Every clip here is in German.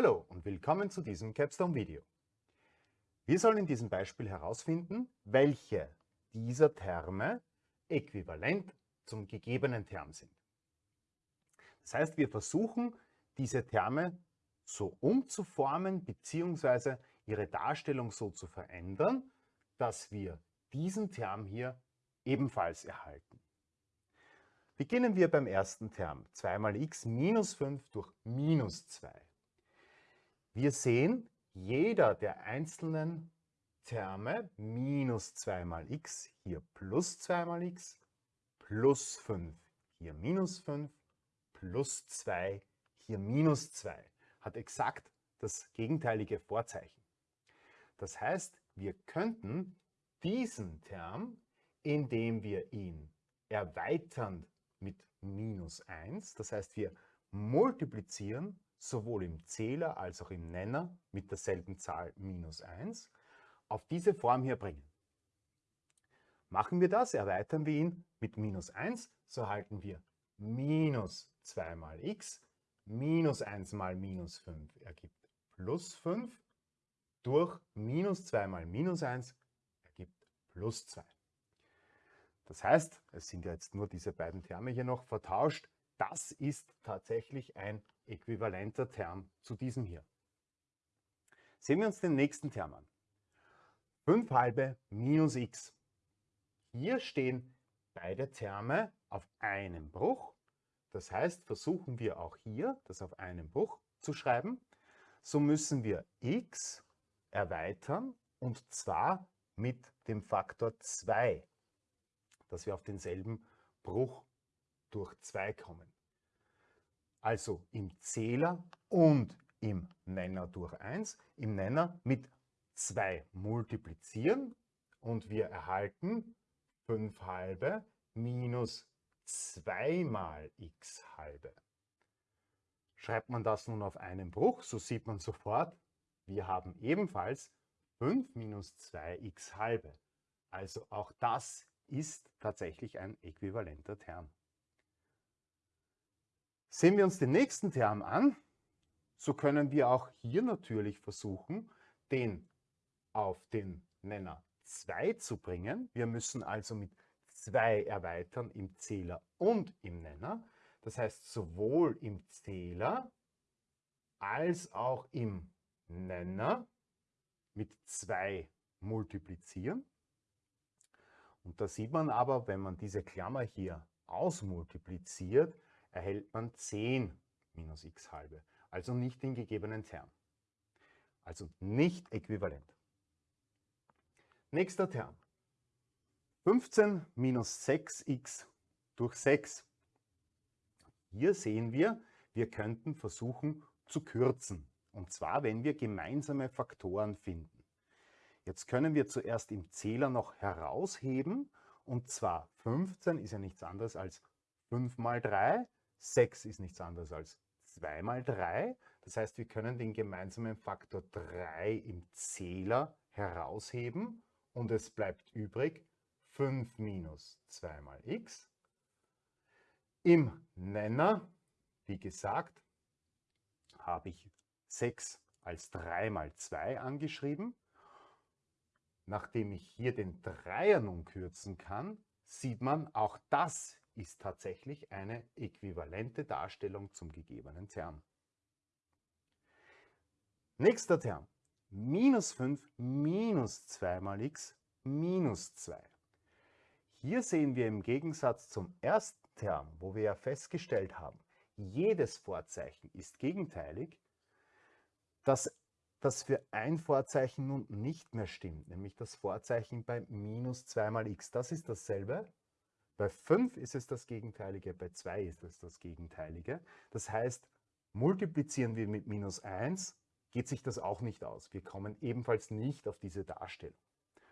Hallo und willkommen zu diesem Capstone-Video. Wir sollen in diesem Beispiel herausfinden, welche dieser Terme äquivalent zum gegebenen Term sind. Das heißt, wir versuchen, diese Terme so umzuformen bzw. ihre Darstellung so zu verändern, dass wir diesen Term hier ebenfalls erhalten. Beginnen wir beim ersten Term, 2 mal x minus 5 durch minus 2. Wir sehen, jeder der einzelnen Terme, minus 2 mal x, hier plus 2 mal x, plus 5, hier minus 5, plus 2, hier minus 2, hat exakt das gegenteilige Vorzeichen. Das heißt, wir könnten diesen Term, indem wir ihn erweitern mit minus 1. Das heißt, wir multiplizieren sowohl im Zähler als auch im Nenner mit derselben Zahl minus 1 auf diese Form hier bringen. Machen wir das, erweitern wir ihn mit minus 1, so erhalten wir minus 2 mal x, minus 1 mal minus 5 ergibt plus 5, durch minus 2 mal minus 1 ergibt plus 2. Das heißt, es sind ja jetzt nur diese beiden Terme hier noch vertauscht. Das ist tatsächlich ein äquivalenter Term zu diesem hier. Sehen wir uns den nächsten Term an. 5 halbe minus x. Hier stehen beide Terme auf einem Bruch. Das heißt, versuchen wir auch hier das auf einem Bruch zu schreiben. So müssen wir x erweitern und zwar mit dem Faktor 2 dass wir auf denselben Bruch durch 2 kommen. Also im Zähler und im Nenner durch 1. Im Nenner mit 2 multiplizieren und wir erhalten 5 halbe minus 2 mal x halbe. Schreibt man das nun auf einen Bruch, so sieht man sofort, wir haben ebenfalls 5 minus 2x halbe. Also auch das ist tatsächlich ein äquivalenter Term. Sehen wir uns den nächsten Term an, so können wir auch hier natürlich versuchen, den auf den Nenner 2 zu bringen. Wir müssen also mit 2 erweitern im Zähler und im Nenner. Das heißt, sowohl im Zähler als auch im Nenner mit 2 multiplizieren. Und da sieht man aber, wenn man diese Klammer hier ausmultipliziert, erhält man 10 minus x halbe, also nicht den gegebenen Term. Also nicht äquivalent. Nächster Term. 15 minus 6x durch 6. Hier sehen wir, wir könnten versuchen zu kürzen. Und zwar, wenn wir gemeinsame Faktoren finden. Jetzt können wir zuerst im Zähler noch herausheben und zwar 15 ist ja nichts anderes als 5 mal 3, 6 ist nichts anderes als 2 mal 3. Das heißt, wir können den gemeinsamen Faktor 3 im Zähler herausheben und es bleibt übrig 5 minus 2 mal x. Im Nenner, wie gesagt, habe ich 6 als 3 mal 2 angeschrieben. Nachdem ich hier den Dreier nun kürzen kann, sieht man, auch das ist tatsächlich eine äquivalente Darstellung zum gegebenen Term. Nächster Term. Minus 5 minus 2 mal x minus 2. Hier sehen wir im Gegensatz zum ersten Term, wo wir ja festgestellt haben, jedes Vorzeichen ist gegenteilig, dass das für ein Vorzeichen nun nicht mehr stimmt, nämlich das Vorzeichen bei minus 2 mal x. Das ist dasselbe. Bei 5 ist es das Gegenteilige, bei 2 ist es das Gegenteilige. Das heißt, multiplizieren wir mit minus 1, geht sich das auch nicht aus. Wir kommen ebenfalls nicht auf diese Darstellung.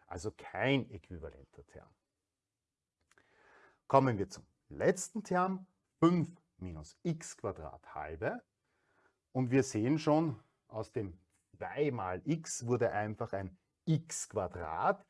Also kein äquivalenter Term. Kommen wir zum letzten Term, 5 minus x halbe. Und wir sehen schon aus dem 2 mal x wurde einfach ein x Quadrat.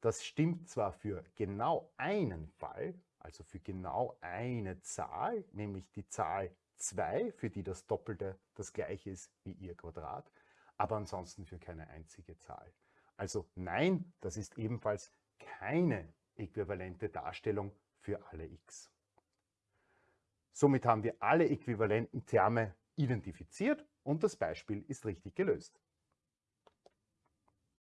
Das stimmt zwar für genau einen Fall, also für genau eine Zahl, nämlich die Zahl 2, für die das Doppelte das gleiche ist wie ihr Quadrat, aber ansonsten für keine einzige Zahl. Also nein, das ist ebenfalls keine äquivalente Darstellung für alle x. Somit haben wir alle äquivalenten Terme identifiziert und das Beispiel ist richtig gelöst.